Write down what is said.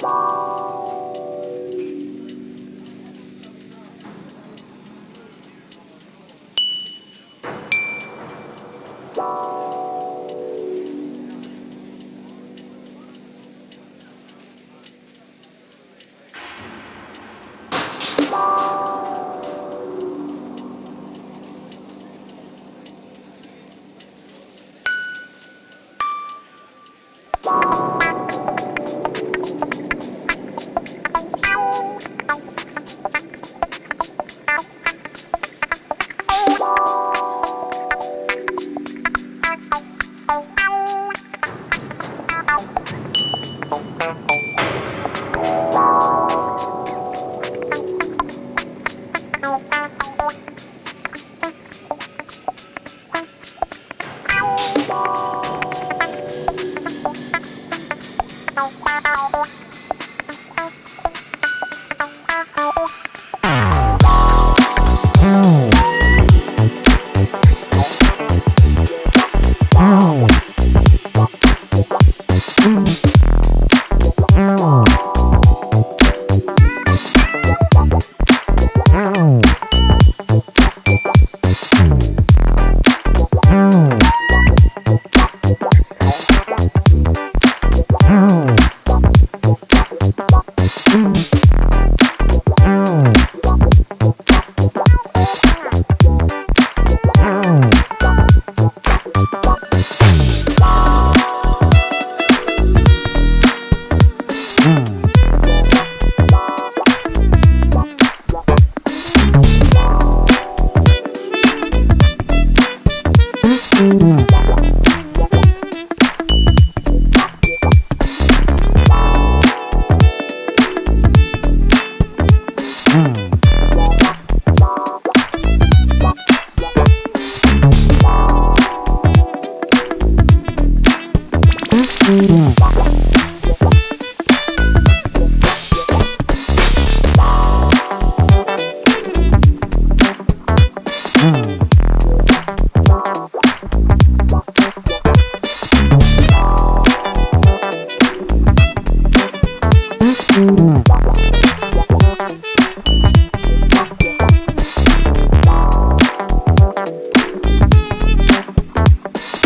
Bye. Mm-hmm.